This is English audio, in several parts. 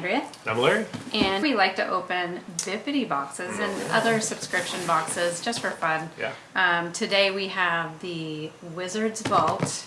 Andrea, I'm Larry. and we like to open Bippity boxes and other subscription boxes just for fun. Yeah. Um, today we have the Wizard's Vault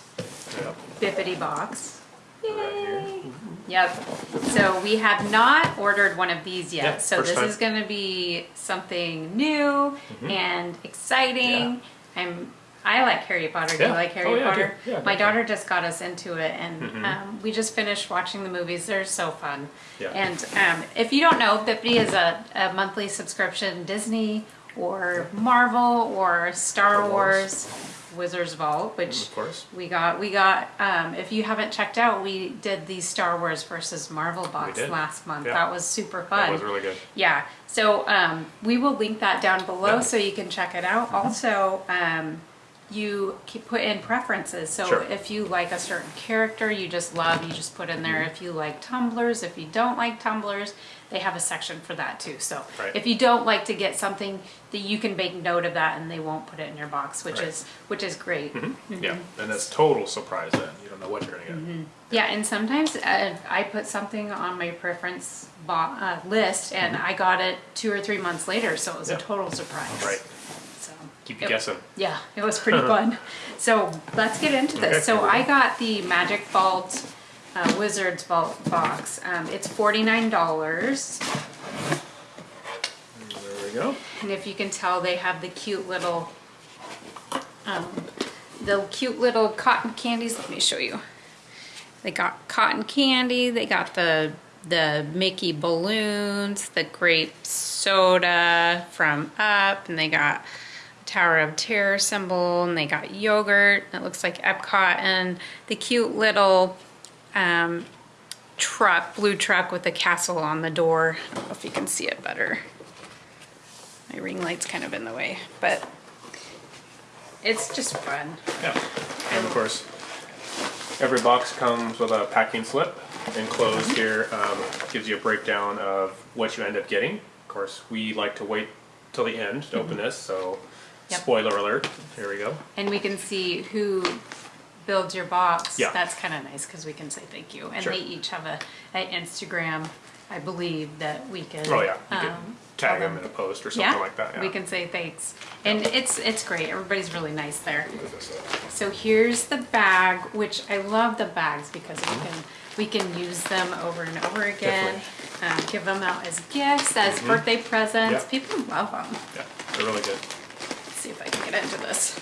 Yep. Bippity box. Right. Yay! Yep. So we have not ordered one of these yet. Yeah, so this time. is going to be something new and exciting. Yeah. I'm. I like Harry Potter. Do you like Harry Oh, yeah, Potter? Yeah, My daughter just got us into it, and um, we just finished watching the movies. They're so fun. Yeah. And um, if you don't know, Bippity is a, a monthly subscription Disney or Marvel or Star Wars. Wars Wizards Vault, which Of course. we got we got um, if you haven't checked out we did the star wars versus marvel box last month Yeah. that was super fun That was really good. yeah so um, we will link that down below Yeah. So you can check it out also um, you put in preferences so Sure. if you like a certain character you just love you just put in there Mm-hmm. if you like tumblers if you don't like tumblers they have a section for that too so Right. if you don't like to get something that you can make note of that and they won't put it in your box which Right. is which is great Yeah. And that's total surprise then. You don't know what you're gonna get. Yeah, and sometimes uh, I put something on my preference bo- uh, list, and I got it two or three months later, so it was a Mm-hmm. Total surprise. Right. Keep you it- guessing. Yeah, it was pretty fun. So let's get into this. Okay, so I got the Magic Vault uh, Wizards Vault box. Um, it's forty nine dollars, There we go. and if you can tell, they have the cute little, um, the cute little cotton candies. Let me show you. They got cotton candy. They got the the Mickey balloons, the grape soda from Up, and they got Tower of Terror symbol, and they got yogurt. It looks like Epcot, and the cute little um, truck, blue truck with a castle on the door. I don't know if you can see it better. My ring light's kind of in the way, but it's just fun. Yeah. And of course, every box comes with a packing slip enclosed here. Um, gives you a breakdown of what you end up getting. Of course, we like to wait till the end to open this, so Yep. spoiler alert. Here we go. And we can see who builds your box. Yeah. That's kind of nice because we can say thank you. And Sure. they each have a, an Instagram, I believe, that we can. Oh yeah, you um, tag them in a post or something yeah, like that. Yeah. we can say thanks. And it's it's great. Everybody's really nice there. What is this, So here's the bag, which I love the bags because we can we can use them over and over again. Um, give them out as gifts, as birthday presents. Yeah. People love them. Yeah, they're really good. Let's see if I can get into this.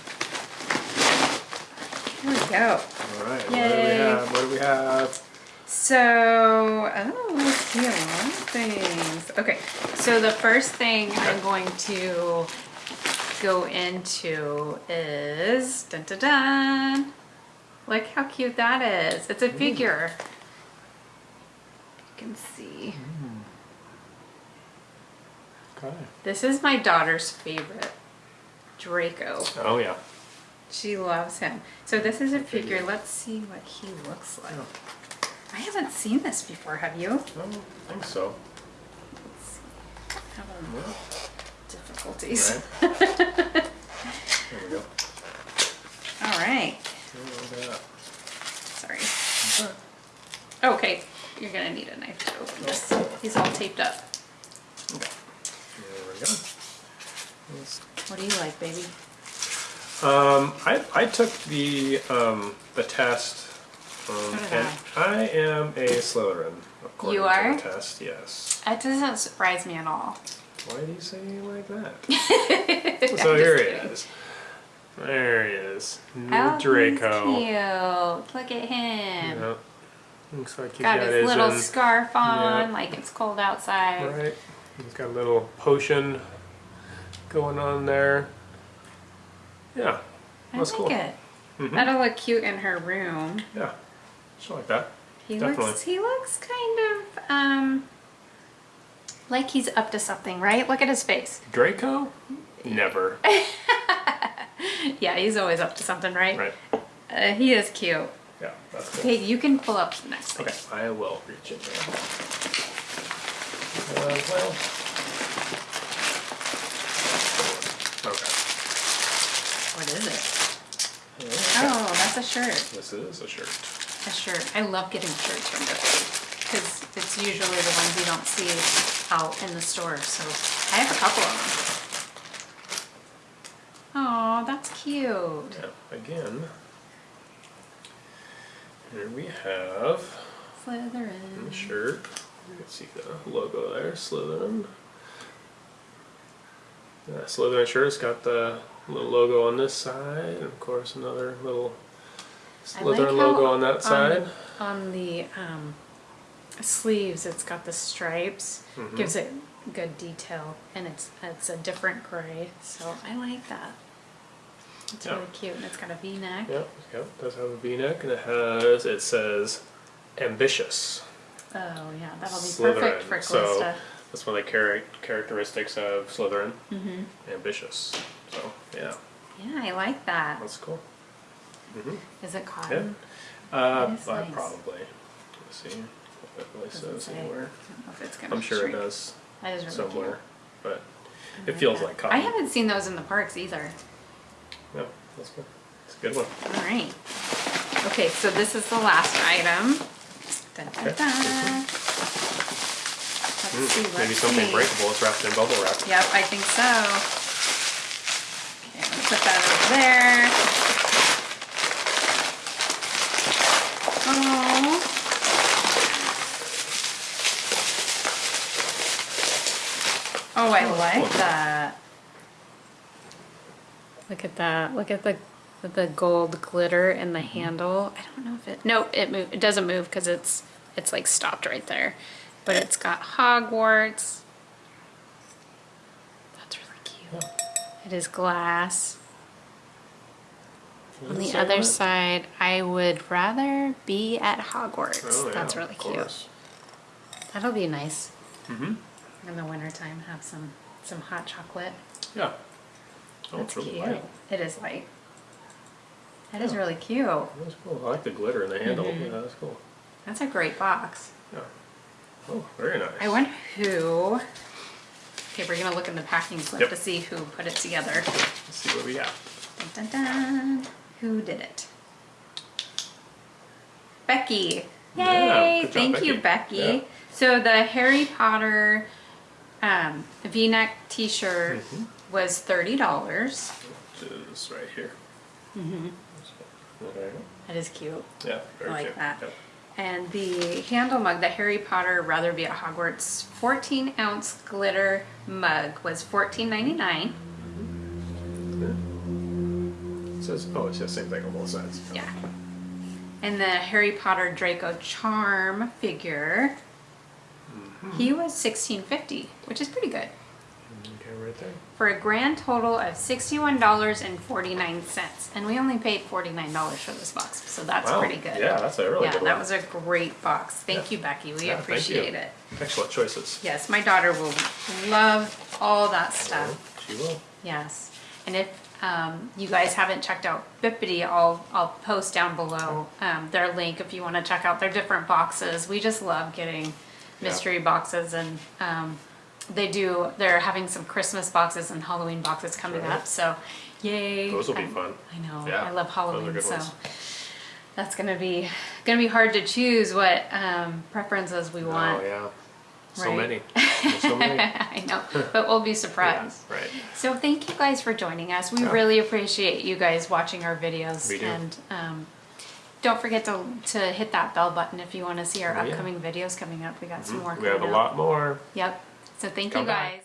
Here we go. All right. What do we Yay. have? What do we have? So, oh, let's see a lot of things. Okay, so the first thing I'm going to go into is dun dun dun. Look how cute that is. It's a figure. You can see. Hmm. Okay. This is my daughter's favorite, Draco. Oh yeah. She loves him. So this is a figure. Let's see what he looks like. Oh. I haven't seen this before. Have you? I don't think so. Having difficulties. Right. there we go. All right. Sorry. Okay, you're gonna need a knife to open oh. this. He's all taped up. Okay. There we go. Let's- What do you like, baby? Um, I, I took the um, the test, um, and I am a Slytherin. According You to are? the test, yes. That doesn't surprise me at all. Why do you say like that? so here he is. There he is. Oh, Draco. cute. Look at him. Yeah. Looks like he's Got got, his little um, scarf on, yeah. like it's cold outside. Right. He's got a little potion going on there. Yeah. I That's like cool. it. Mhm. That'll look cute in her room. Yeah. Something like that. He Definitely. looks he looks kind of um like he's up to something, right? Look at his face. Draco? Never. Yeah, he's always up to something, right? right. Uh, he is cute. Yeah, that's cool. Okay, you can pull up the next page. Okay, I will reach in there. Uh, well. Okay. What is it? Okay. Oh, that's a shirt. This is a shirt. A shirt. I love getting shirts from Bippy. because it's usually the ones you don't see out in the store, so I have a couple of them. Oh, that's cute. Yeah, again. Here we have the Slytherin. shirt. You can see the logo there, Slytherin. Yeah, Slytherin shirt. It's got the little logo on this side, and of course another little I like Slytherin how logo on that side. On the um, sleeves, it's got the stripes, Mhm. gives it good detail, and it's it's a different gray, so I like that. It's Yeah. really cute, and it's got a V-neck. Yep, yep. Does have a V-neck, and it has. It says ambitious. Oh yeah, that'll be Slytherin, perfect for so- Calista. That's one of the char- characteristics of Slytherin. hmm Ambitious. So yeah, Yeah, I like that. that's cool. Hmm Is it cotton? Uh, That is I nice. probably. Let's see if it really Doesn't says say. anywhere. I don't know if it's gonna I'm sure it does That is really somewhere, but cute. it I feels that. like cotton. I haven't seen those in the parks either. No, that's good. It's a good one. All right. Okay, so this is the last item. Dun, dun, Okay. dun. Let's Mm, see. Let's maybe something see. breakable is wrapped in bubble wrap. Yep, I think so. Okay, let's put that over there. Oh, I like that. Look at that. Look at the the gold glitter in the handle. I don't know if it. No, it move. It doesn't move because it's it's like stopped right there. But it's got Hogwarts. That's really cute. It is glass. On the other that? side, I would rather be at Hogwarts. Oh, yeah, That's really cute. course. That'll be nice Mm-hmm. In the wintertime. Have some some hot chocolate. Yeah. Oh, That's it's really cute. light. It is light. That is Yeah. really cute. That's cool. I like the glitter in the handle. Mhm. Yeah, that's cool. That's a great box. Yeah. Oh, very nice. I wonder who. Okay, we're gonna look in the packing slip Yep. to see who put it together. Let's see what we got. Dun, dun, dun. Who did it? Becky. Yeah, Yay! good job, Thank you, Becky. Becky. Yeah. So the Harry Potter um, V-neck T-shirt Mhm. was thirty dollars. Which is right here. Mm-hmm. There you That is cute. go. Yeah, very I like cute. that. Yep. And the handle mug, the Harry Potter Rather Be at Hogwarts 14 ounce glitter mug was $14.99. It says, oh, it's the same thing on both sides. Yeah. And the Harry Potter Draco Charm figure. He was $16.50, which is pretty good. Okay, right there. For a grand total of $61.49. And we only paid $49 for this box, so that's Wow. pretty good. Yeah, that's a really yeah, good that one. was a great box. Thank Yeah. you, Becky. We Yeah, you. appreciate it. Excellent choices. Yes, my daughter will love all that stuff. Well, She will. Yes, and if um, you guys haven't checked out Bippity, I'll I'll post down below um, their link if you want to check out their different boxes. We just love getting mystery boxes, and um, they do. They're having some Christmas boxes and Halloween boxes coming Right. up. So, yay! Those will be I'm- fun. I know. Yeah, I love those are Halloween, good so ones. that's gonna be gonna be hard to choose what um, preferences we want. Oh, yeah. So Right. many. There's so many. I know, but we'll be yeah, surprised. right. So thank you guys for joining us. We Yeah. really appreciate you guys watching our videos. We do. And um, don't forget to, to hit that bell button if you want to see our Oh, yeah. upcoming videos coming up. We got some mm-hmm. more We have a up. lot more. Yep. So thank Come you back. guys.